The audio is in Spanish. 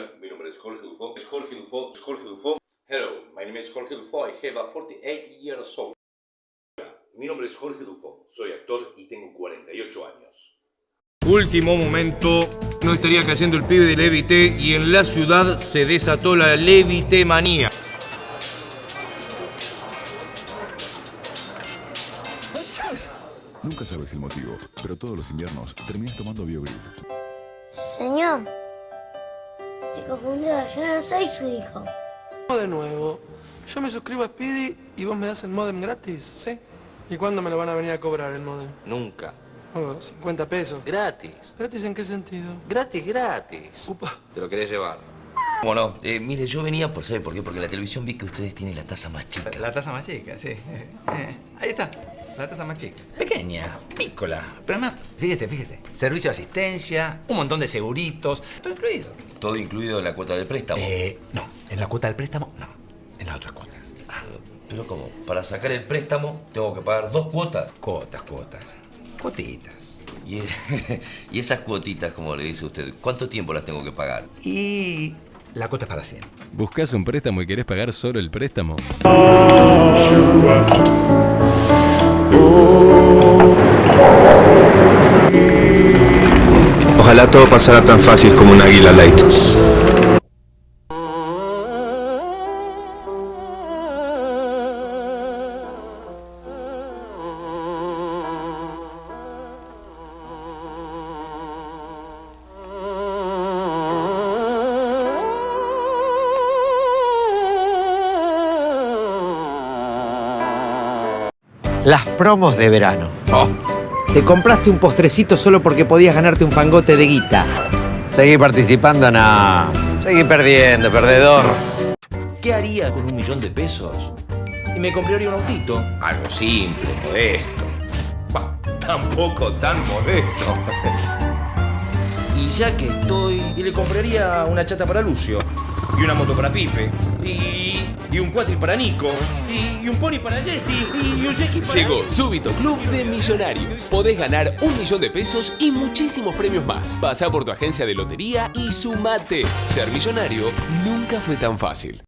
nombre es Jorge Dufo. Es Jorge Dufo. Es Jorge Dufo. Hello, my name is Jorge Dufo. I have a 48 years old. Mi nombre es Jorge Dufo. Soy actor y tengo 48 años. Último momento, no estaría cayendo el pibe de Levité y en la ciudad se desató la Levité manía. Nunca sabes el motivo, pero todos los inviernos terminas tomando BioGrip. Señor, se confundió, yo no soy su hijo. De nuevo, yo me suscribo a Speedy y vos me das el modem gratis, ¿sí? ¿Y cuándo me lo van a venir a cobrar el modem? Nunca. Oh, 50 pesos. Gratis. ¿Gratis en qué sentido? Gratis, gratis. Upa. ¿Te lo querés llevar? ¿Cómo no? Eh, mire, yo venía por, ¿sabe por qué? Porque en la televisión vi que ustedes tienen la taza más chica. La taza más chica, sí. Eh, eh, ahí está, la taza más chica. Pequeña, pícola. Pero además, fíjese, fíjese. Servicio de asistencia, un montón de seguritos, todo incluido. ¿Todo incluido en la cuota del préstamo? Eh, no. En la cuota del préstamo, no. En la otra cuota. Ah, pero ¿cómo? Para sacar el préstamo tengo que pagar dos cuotas. Cuotas, cuotas. Cuotitas. Y, y esas cuotitas, como le dice usted, ¿cuánto tiempo las tengo que pagar? Y la cuota es para siempre. ¿Buscas un préstamo y querés pagar solo el préstamo? Ojalá todo pasara tan fácil como un águila light. Las promos de verano. Oh. Te compraste un postrecito solo porque podías ganarte un fangote de guita. Seguí participando, no. Seguí perdiendo, perdedor. ¿Qué haría con un millón de pesos? Y me compraría un autito. Algo simple, modesto. Bah, tampoco tan modesto. y ya que estoy, y le compraría una chata para Lucio. Y una moto para Pipe. Y, y un cuatri para Nico. Y, y un pony para Jesse. Y, y un jet para... Llegó Súbito Club de Millonarios. Podés ganar un millón de pesos y muchísimos premios más. Pasá por tu agencia de lotería y sumate. Ser millonario nunca fue tan fácil.